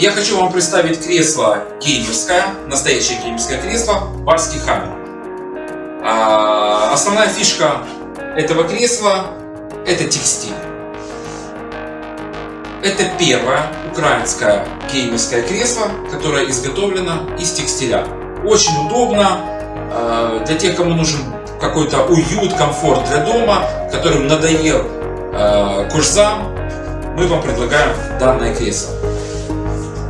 Я хочу вам представить кресло геймерское, настоящее геймерское кресло, барский хаммер. А, основная фишка этого кресла – это текстиль. Это первое украинское геймерское кресло, которое изготовлено из текстиля. Очень удобно а, для тех, кому нужен какой-то уют, комфорт для дома, которым надоел э, курсам, мы вам предлагаем данное кресло.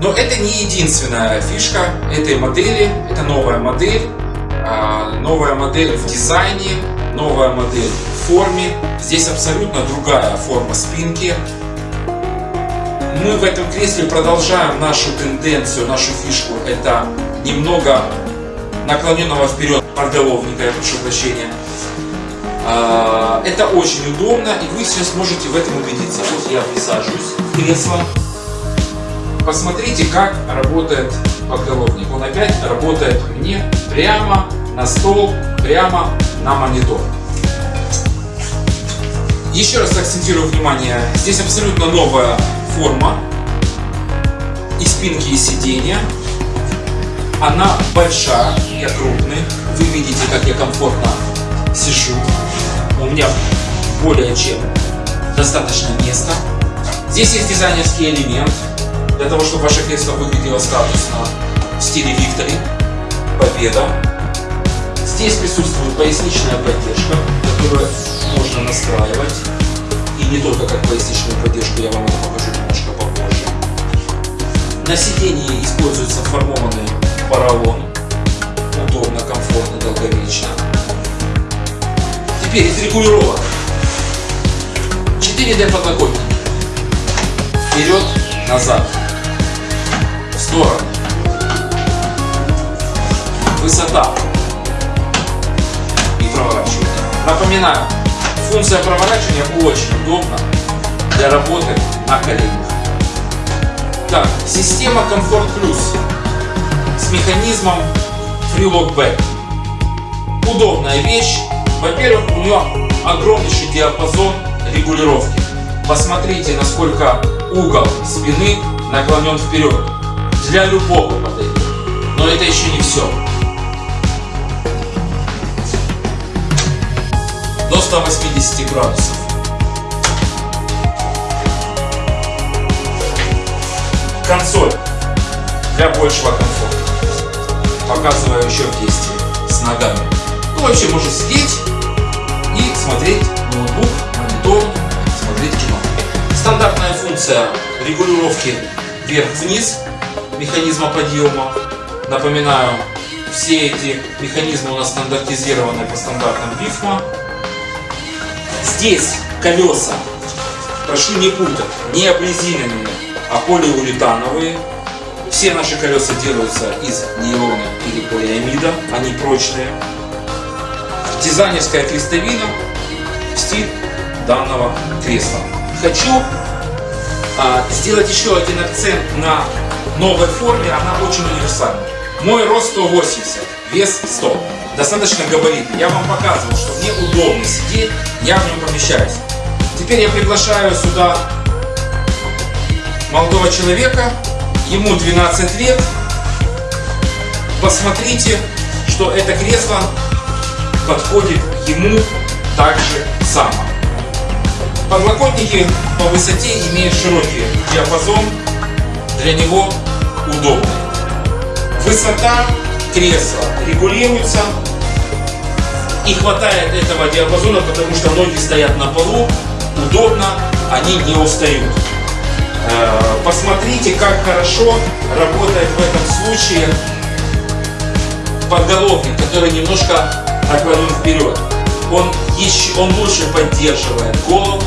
Но это не единственная фишка этой модели, это новая модель, э, новая модель в дизайне, новая модель в форме. Здесь абсолютно другая форма спинки. Мы в этом кресле продолжаем нашу тенденцию, нашу фишку. Это немного наклоненного вперед подголовника, я прошу прощения. А, это очень удобно, и вы сейчас можете в этом убедиться. Вот я присаживаюсь в кресло. Посмотрите, как работает подголовник. Он опять работает мне прямо на стол, прямо на монитор. Еще раз акцентирую внимание, здесь абсолютно новая форма и спинки, и сиденья. Она большая, я крупный. Вы видите, как я комфортно сижу. У меня более чем достаточно места. Здесь есть дизайнерский элемент, для того, чтобы ваше кресло выглядело статусно в стиле Victory, Победа. Здесь присутствует поясничная поддержка, которую можно настраивать. И не только как поясничную поддержку, я вам это покажу немножко попозже. На сидении используется формованный поролон. Удобно, комфортно, долговечно. Теперь из регулировок. 4D подлокотники. Вперед, назад. Сторону. Высота. И проворачивание. Напоминаю, функция проворачивания очень удобна для работы на коленях. Так, система Comfort Plus с механизмом Freelock Back. Удобная вещь. Во-первых, у нее огромнейший диапазон регулировки. Посмотрите, насколько угол спины наклонен вперед. Для любого подойдет. Но это еще не все. До 180 градусов. Консоль для большего комфорта показываю еще в действии с ногами. Ну, вообще можно сидеть и смотреть ноутбук, монитор, смотреть кино. Стандартная функция регулировки вверх-вниз механизма подъема. Напоминаю, все эти механизмы у нас стандартизированы по стандартам БИФМА. Здесь колеса, прошу не путать, не обрезиненные, а полиуретановые. Все наши колеса делаются из нейлона или полиамида, они прочные. Дизайнерская крестовина в стиль данного кресла. Хочу а, сделать еще один акцент на новой форме, она очень универсальна. Мой рост 180, вес 100. Достаточно габаритный. Я вам показывал, что мне удобно сидеть, я в нем помещаюсь. Теперь я приглашаю сюда молодого человека, ему 12 лет. Посмотрите, что это кресло подходит ему также само. Подлокотники по высоте имеют широкий диапазон, для него удобно. Высота кресла регулируется и хватает этого диапазона, потому что ноги стоят на полу, удобно, они не устают. Э, посмотрите, как хорошо работает в этом случае подголовник, который немножко наклонен вперед. Он, еще, он лучше поддерживает голову,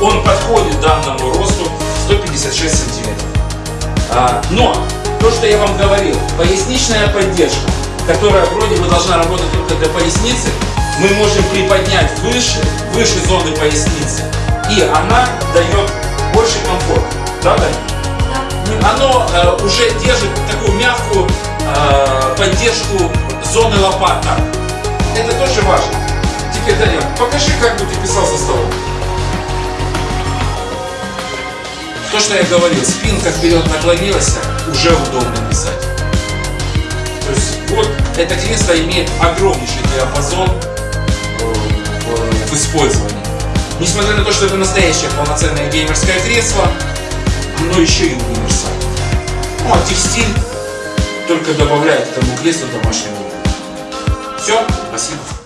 он подходит данному росту 156 сантиметров. А, но, то, что я вам говорил, поясничная поддержка, которая вроде бы должна работать только для поясницы, мы можем приподнять выше, выше зоны поясницы, и она дает больше комфорта. Да, да? Да. Оно э, уже держит такую мягкую э, поддержку зоны лопаток. Что я говорил, спинка вперед наклонилась, уже удобно писать. То есть вот это кресло имеет огромнейший диапазон э, в использовании. Несмотря на то, что это настоящее полноценное геймерское кресло, оно еще и универсальное. Ну а текстиль только добавляет этому креслу домашнего. Все, спасибо.